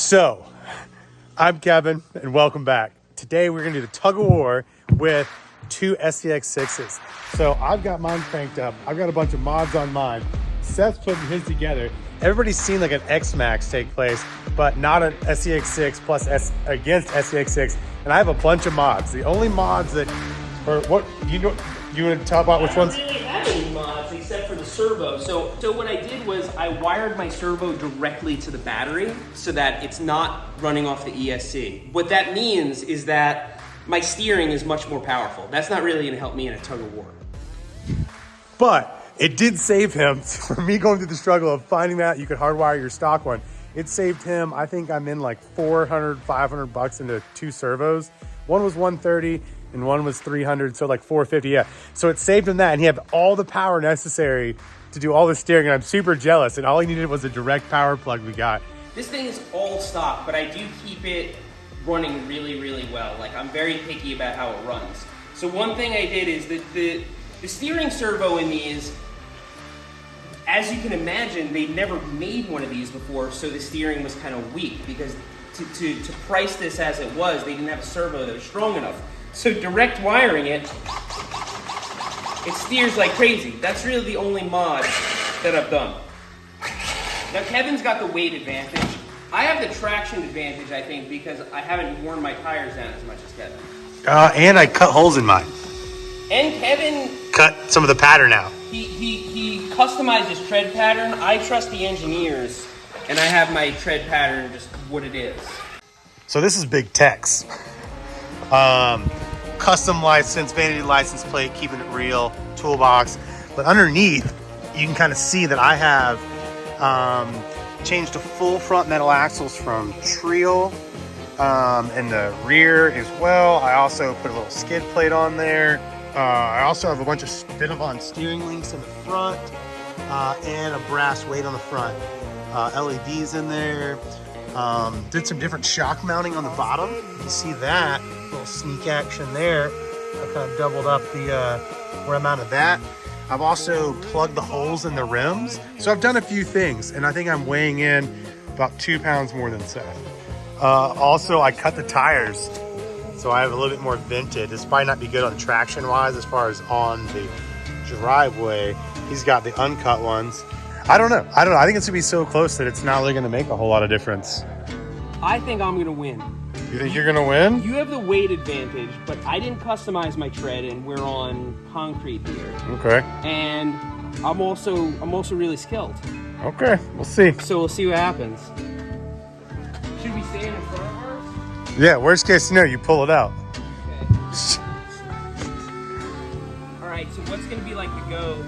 So, I'm Kevin, and welcome back. Today we're gonna do the tug of war with two SCX6s. So I've got mine cranked up. I've got a bunch of mods on mine. Seth's putting his together. Everybody's seen like an X-Maxx take place, but not an SCX6 plus S against SCX6. And I have a bunch of mods. The only mods that, or what you know, you want to talk about which ones? really for the servo. So, so what I did was I wired my servo directly to the battery so that it's not running off the ESC. What that means is that my steering is much more powerful. That's not really going to help me in a tug of war. But it did save him from me going through the struggle of finding that you could hardwire your stock one. It saved him, I think I'm in like 400, 500 bucks into two servos. One was 130 and one was 300, so like 450, yeah. So it saved him that and he had all the power necessary to do all the steering and I'm super jealous and all he needed was a direct power plug we got. This thing is all stock, but I do keep it running really, really well. Like I'm very picky about how it runs. So one thing I did is that the the steering servo in these, as you can imagine, they never made one of these before, so the steering was kind of weak because to, to, to price this as it was, they didn't have a servo that was strong enough. So direct wiring it, it steers like crazy. That's really the only mod that I've done. Now Kevin's got the weight advantage. I have the traction advantage, I think, because I haven't worn my tires down as much as Kevin. Uh, and I cut holes in mine. And Kevin, Cut some of the pattern out. he, he, he customized his tread pattern. I trust the engineers, and I have my tread pattern just what it is. So this is Big Tex. Um, custom license, vanity license plate, keeping it real, toolbox. But underneath, you can kind of see that I have um, changed to full front metal axles from Treal um, in the rear as well. I also put a little skid plate on there. Uh, I also have a bunch of Spinavon steering links in the front uh, and a brass weight on the front. Uh, LEDs in there. Um, did some different shock mounting on the bottom. You see that little sneak action there. I kind of doubled up the uh, where I mounted that. I've also plugged the holes in the rims. So I've done a few things, and I think I'm weighing in about two pounds more than Seth. Uh, also, I cut the tires, so I have a little bit more vented. This might not be good on traction wise as far as on the driveway. He's got the uncut ones. I don't know. I don't know. I think it's gonna be so close that it's not really gonna make a whole lot of difference. I think I'm gonna win. You think you're gonna win? You have the weight advantage, but I didn't customize my tread, and we're on concrete here. Okay. And I'm also I'm also really skilled. Okay. We'll see. So we'll see what happens. Should we stand in front of ours? Yeah. Worst case scenario, you pull it out. Okay. All right. So what's gonna be like the go?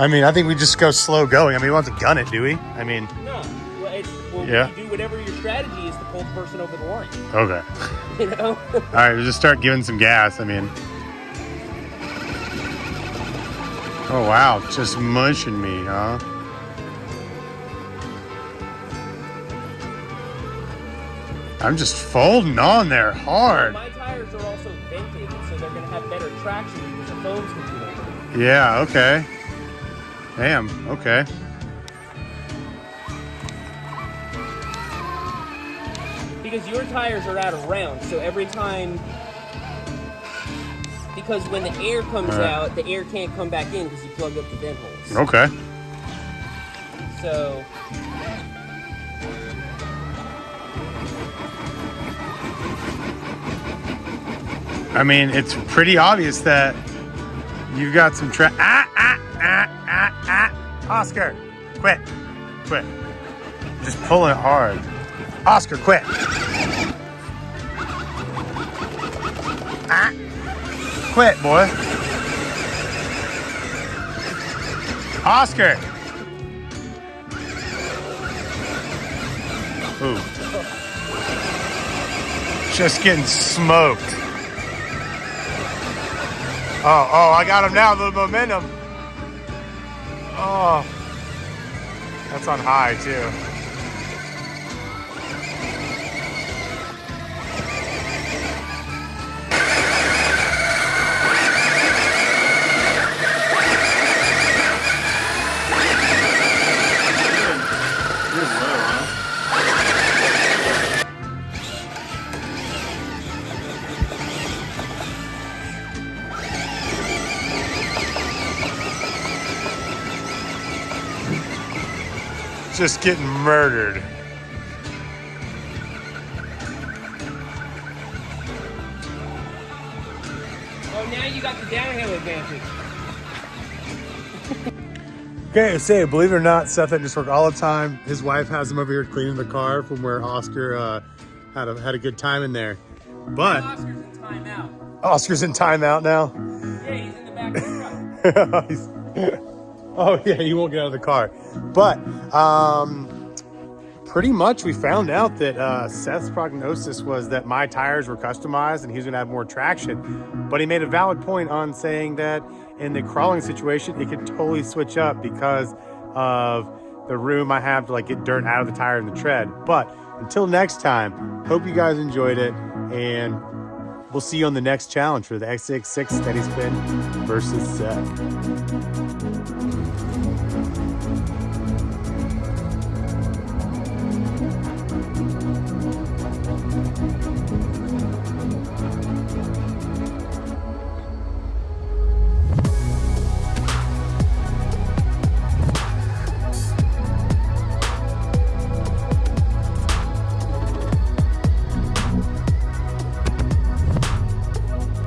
I mean, I think we just go slow going. I mean, we don't have to gun it, do we? I mean, No. Well, it's, well Yeah. you do whatever your strategy is to pull the person over the line. okay. You know. All right. We'll just start giving some gas. I mean. Oh wow, just munching me, huh? I'm just folding on there hard. My tires are also vented, so they're gonna have better traction because the foam's completely. Yeah, okay. Damn, okay. Because your tires are out of round, so every time. Because when the air comes Alright. out, the air can't come back in because you plugged up the vent holes. Okay. So. I mean, it's pretty obvious that you've got some tra- ah, ah, ah, ah, ah. Oscar, quit, quit. Just pull it hard. Oscar, quit. Ah, quit, boy. Oscar. Ooh. Just getting smoked. Oh, oh, I got him now, The momentum. Oh, that's on high too. Just getting murdered. Oh, now you got the downhill advantage. Okay, say, believe it or not, Seth at just work all the time. His wife has him over here cleaning the car from where Oscar uh, had a had a good time in there. But Oscar's in timeout. Oscar's in timeout now. Yeah, he's in the back of the truck. Oh yeah, you won't get out of the car. But um, pretty much we found out that uh, Seth's prognosis was that my tires were customized and he's going to have more traction. But he made a valid point on saying that in the crawling situation, it could totally switch up because of the room I have to like get dirt out of the tire and the tread. But until next time, hope you guys enjoyed it and we'll see you on the next challenge for the X66 Steady Spin versus Seth.